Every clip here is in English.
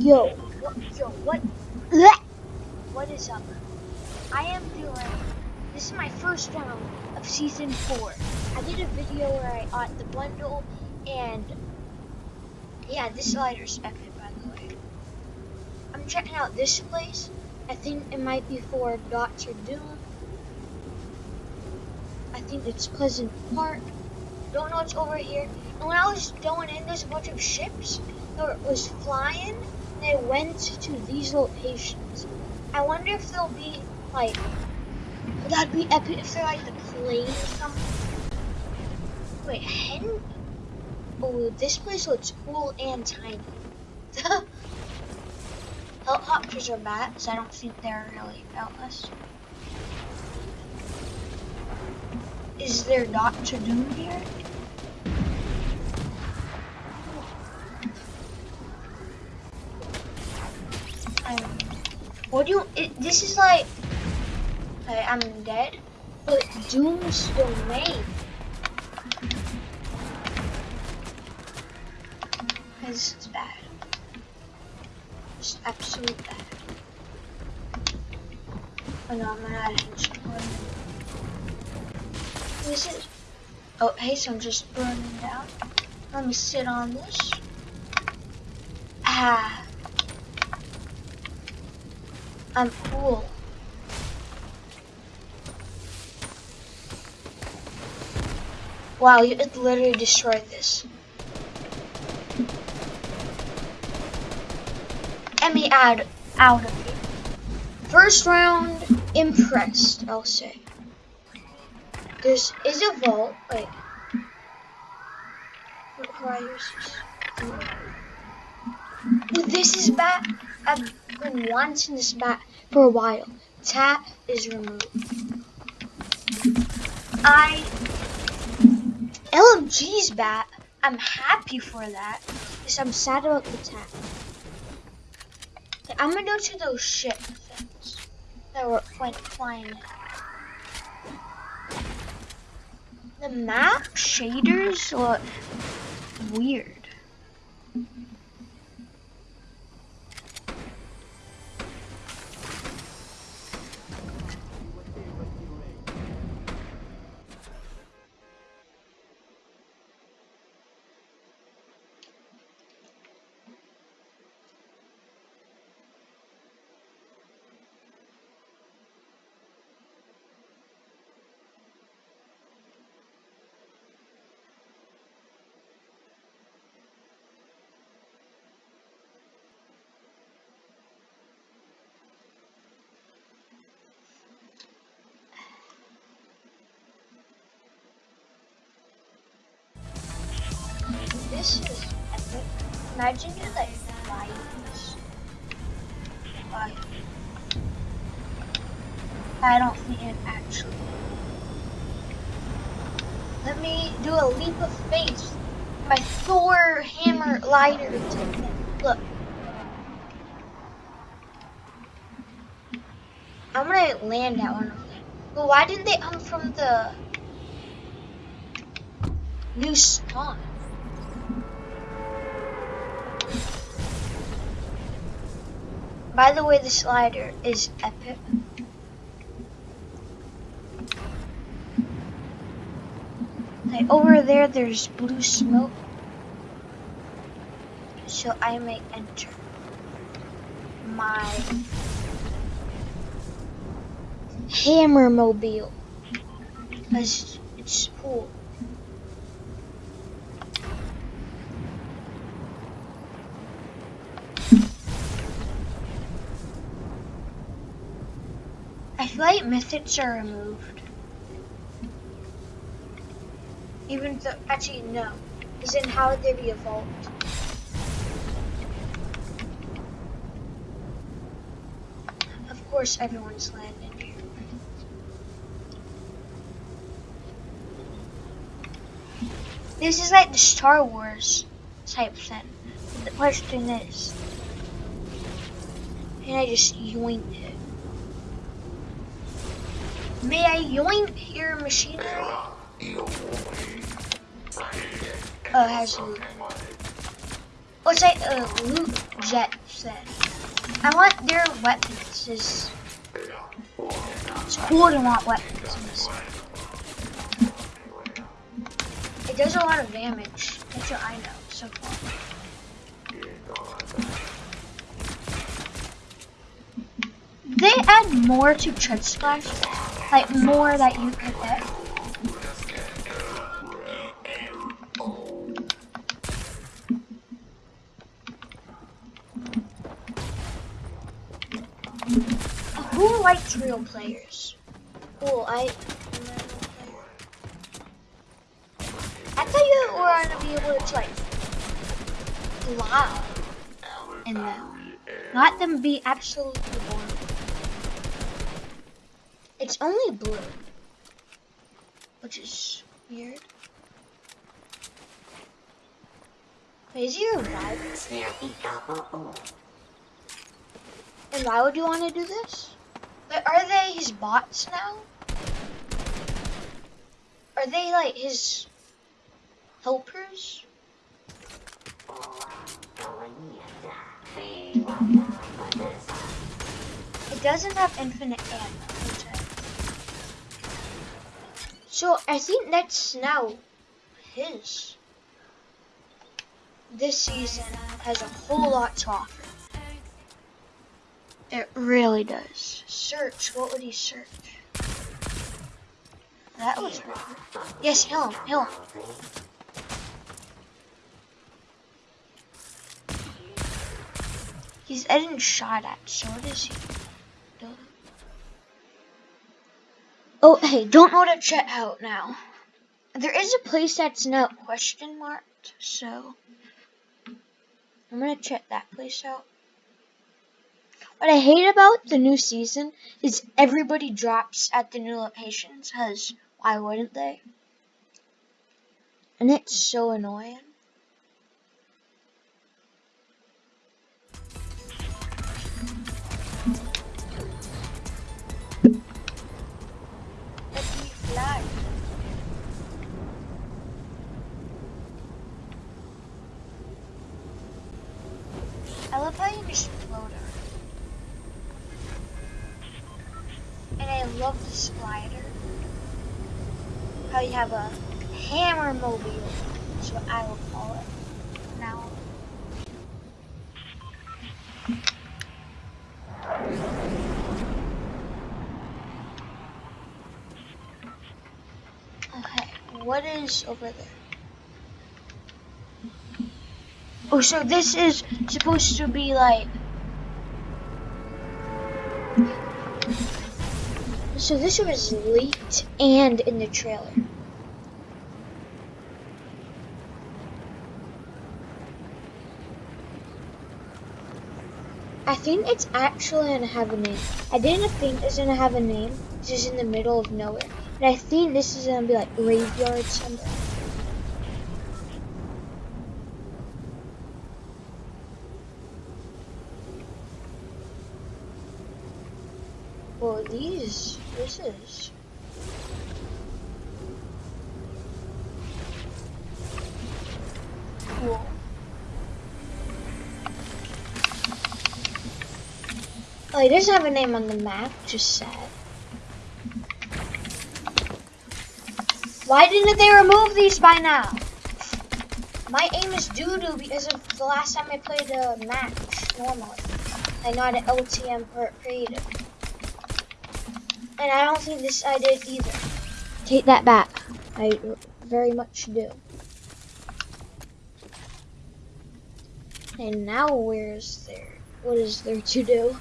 Yo, what, yo, what? Blech! What is up? I am doing. This is my first round of season four. I did a video where I got the bundle, and yeah, this slider's epic, by the way. I'm checking out this place. I think it might be for Doctor Doom. I think it's Pleasant Park. Don't know what's over here. And when I was going in, there's a bunch of ships was flying. They went to these locations. I wonder if they'll be like that'd be epic if they're like the plane or something. Wait, hen? Oh, this place looks cool and tiny. Helicopters are bats. I don't think they're really about us. Is there Doctor Doom here? What do you? It, this is like. Okay, I'm dead. But Doom's still domain. This is bad. Just absolute bad. Oh no, I'm gonna add it this is. Oh, hey, so I'm just burning down. Let me sit on this. Ah. I'm cool. Wow, you literally destroyed this. Let me add out of here. First round, impressed, I'll say. There's is a vault. Wait. Requires. This is bat. I've been wanting this bat for a while. Tap is removed. I LMG's bat. I'm happy for that. Because I'm sad about the tap. I'm gonna go to those ship things that were went flying. The map shaders look weird. Imagine you like flying this. I don't think it actually. Let me do a leap of faith. My Thor hammer lighter Look. I'm gonna land that one. But why didn't they come from the new spawn? By the way, the slider is epic. Like over there, there's blue smoke. So I may enter my hammer mobile. Because it's cool. I flight methods are removed. Even though, actually no. Is in how would they be a evolved? Of course everyone's landing here. This is like the Star Wars type thing. The question is, can I just yoink it? May I yoink your machinery? Oh, has you. What's that uh, loot jet said? I want their weapons. It's, it's cool to want weapons. It does a lot of damage. That's what I know so far. They add more to Tread Splash, like more that you could get. Who likes real players? Cool, I. I thought you were gonna be able to like fly in them, not them be absolutely boring. It's only blue, which is weird. Wait, is he revived? And why would you want to do this? But are they his bots now? Are they like his helpers? It doesn't have infinite ammo. So I think that's now his. This season has a whole lot to offer. It really does. Search. What would he search? That was weird. Yes, heal him. Heal him. He's getting shot at, so what is he doing? Oh, hey, don't know to check out now. There is a place that's not question marked, so I'm gonna check that place out. What I hate about the new season is everybody drops at the new locations, because why wouldn't they? And it's so annoying. Love the slider. How you have a hammer mobile. That's what I will call it now. Okay, what is over there? Oh, so this is supposed to be like... So this was leaked and in the trailer. I think it's actually gonna have a name. I didn't think it's gonna have a name. It's just in the middle of nowhere. And I think this is gonna be like graveyard somewhere. Well, these, this is. Cool. Oh, he doesn't have a name on the map, just sad. Why didn't they remove these by now? My aim is doo-doo because of the last time I played uh, a match normally. I not an LTM creative. And I don't think this I did either. Take that back. I very much do. And now where's there? What is there to do?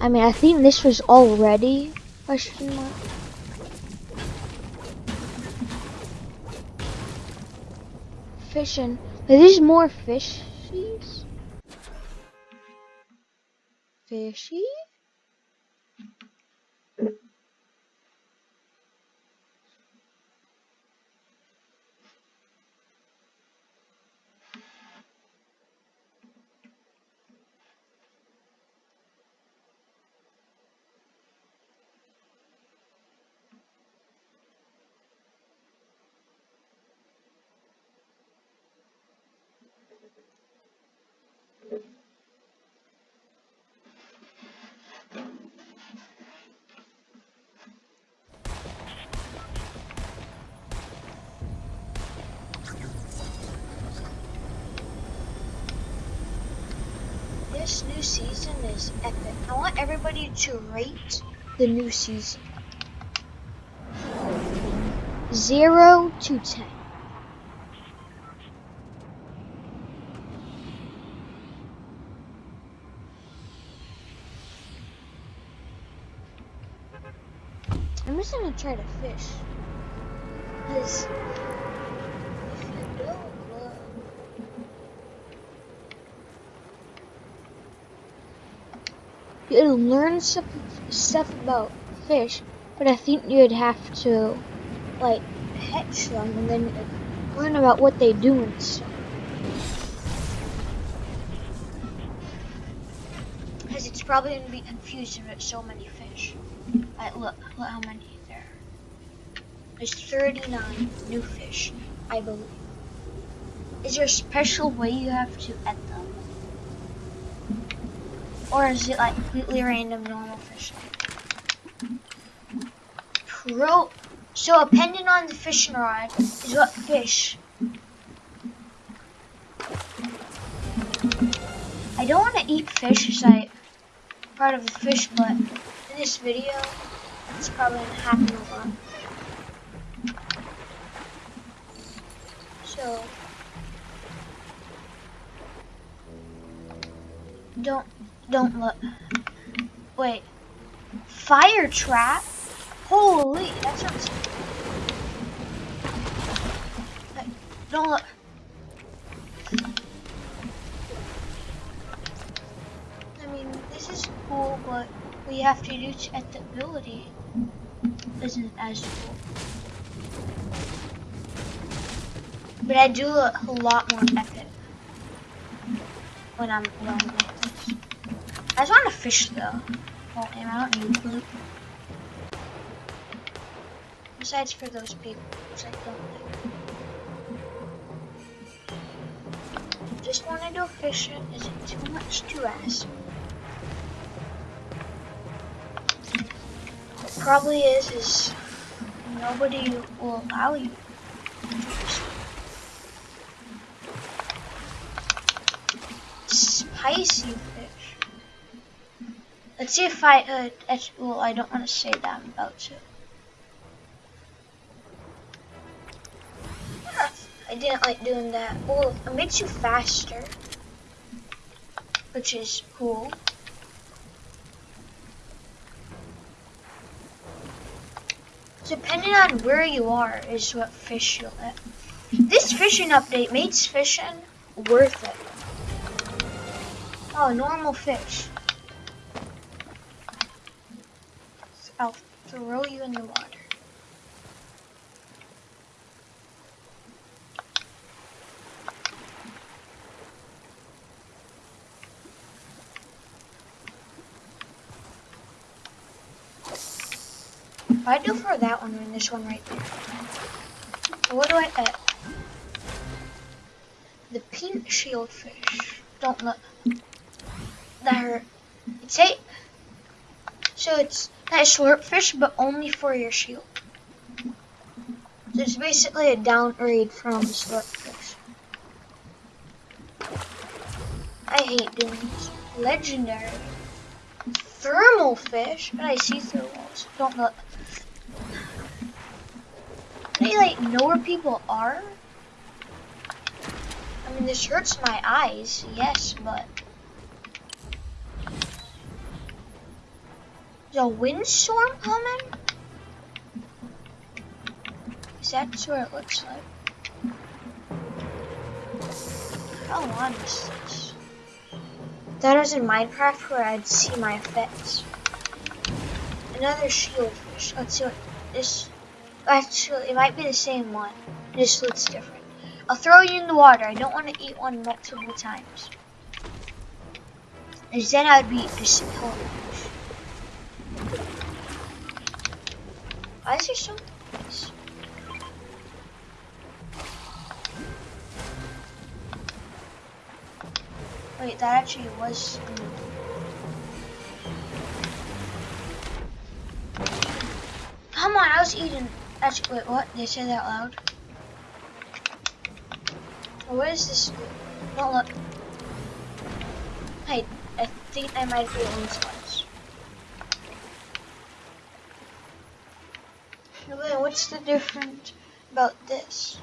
I mean, I think this was already question mark. Fishing. Are these more fishies? Fishy? New season is epic. I want everybody to rate the new season. Zero to ten. I'm just gonna try to fish. Cause if you don't look, you'd learn some stuff about fish, but I think you'd have to like catch them and then learn about what they do and stuff. Because it's probably gonna be confusing with so many fish. Like, look, look how many there. are. There's 39 new fish, I believe. Is there a special way you have to add them? Or is it like completely random normal fish? Pro so depending on the fishing rod is what fish. I don't want to eat fish as I part of the fish, but in this video, it's probably gonna happen a lot. So don't don't look. Wait, fire trap. Holy, that sounds. Hey, don't look. I mean, this is cool, but we have to use at the ability isn't as cool. But I do look a lot more epic when I'm this. I just want to fish though. I don't need loot. Besides for those people, which I don't like. Just want to go fishing. Is it too much to ask? It probably is, is nobody will allow you Spicy fish. Let's see if I, uh, well, I don't want to say that I'm about to. I didn't like doing that. Well, it makes you faster, which is cool. Depending on where you are is what fish you'll get. This fishing update makes fishing worth it. Oh, normal fish. I'll throw you in the water. I do for that one and this one right there. what do I add? The pink shieldfish. Don't look. That it's a so it's that slurp fish, but only for your shield. So it's basically a downgrade from slurp fish. I hate doing this. Legendary. Thermal fish, but I see through walls. Don't look they like know where people are? I mean, this hurts my eyes, yes, but a windstorm coming? Is that what it looks like? How long is this? That is in Minecraft where I'd see my effects. Another shieldfish. Let's see what this Actually, it might be the same one. Just looks different. I'll throw you in the water. I don't want to eat one multiple times. Because then I would be disappointed. Why is there so nice? Wait, that actually was... Mm. Come on, I was eating Actually, wait, what? Did I say that loud? Oh, what is this? Don't look. Hey, I think I might be on slice. Wait, what's the difference about this?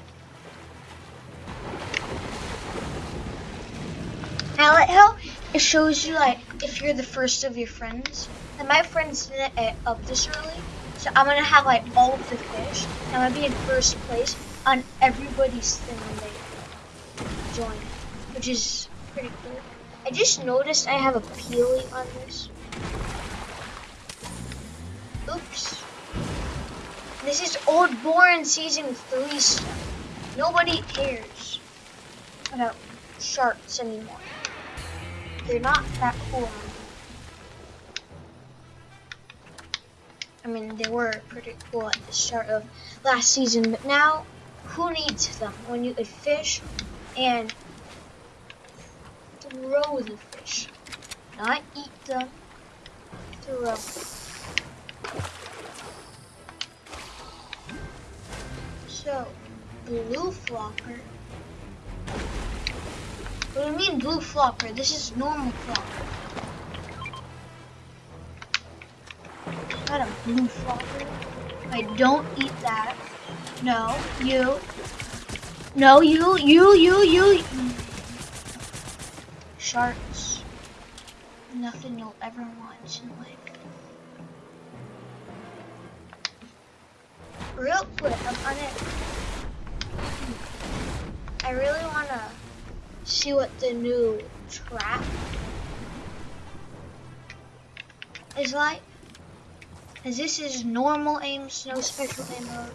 I like how it shows you like if you're the first of your friends. And my friends didn't get eh, up this early, so I'm gonna have like all of the fish. I'm gonna be in first place on everybody's thing when they join, which is pretty cool. I just noticed I have a peely on this. Oops. This is Old Born Season 3 stuff. Nobody cares about sharks anymore. They're not that cool I mean, they were pretty cool at the start of last season, but now, who needs them when you could fish and throw the fish? Not eat them, throw So, blue flopper. What do you mean blue flopper? This is normal flopper. Not a blue flopper. I don't eat that. No, you. No, you, you, you, you. Sharks. Nothing you'll ever want in life. Real quick, I'm on it. I really want to see what the new trap is like. As this is normal aim, no special aim mode.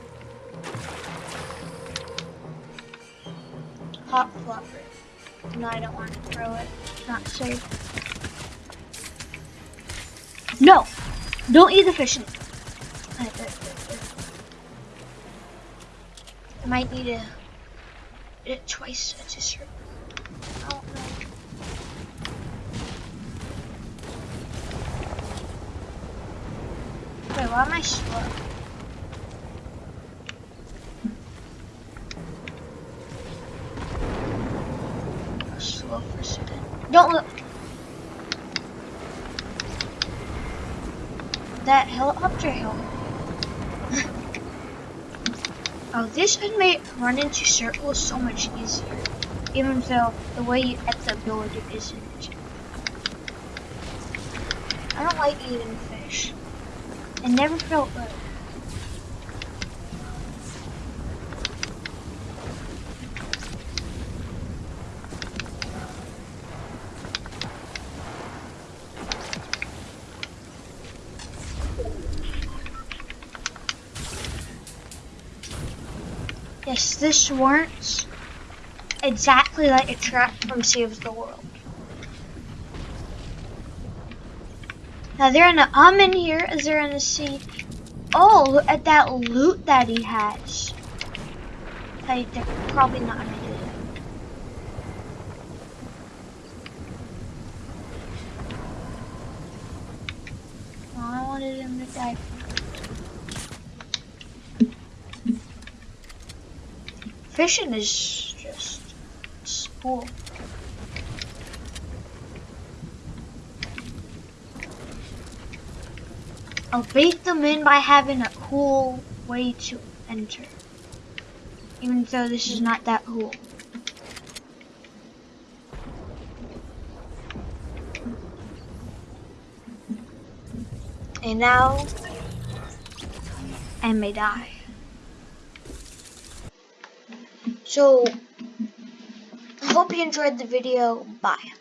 Hop flopper. No, I don't want to throw it. Not safe. No! Don't eat the fish. I might need to it twice a certain. I don't know. Wait, why am I slow? Slow for a. Don't look. That helicopter hill. Oh, this would make running into circles so much easier. Even though the way you get the ability isn't. I don't like eating fish. It never felt good. Yes, this works exactly like a trap from Save the World. Now they're in the I'm in here as they're in the sea. Oh, look at that loot that he has. Like, they're probably not gonna do it. Oh, I wanted him to die. Fishing is just cool. I'll bait them in by having a cool way to enter. Even though this is not that cool. And now, I may die. So, I hope you enjoyed the video. Bye.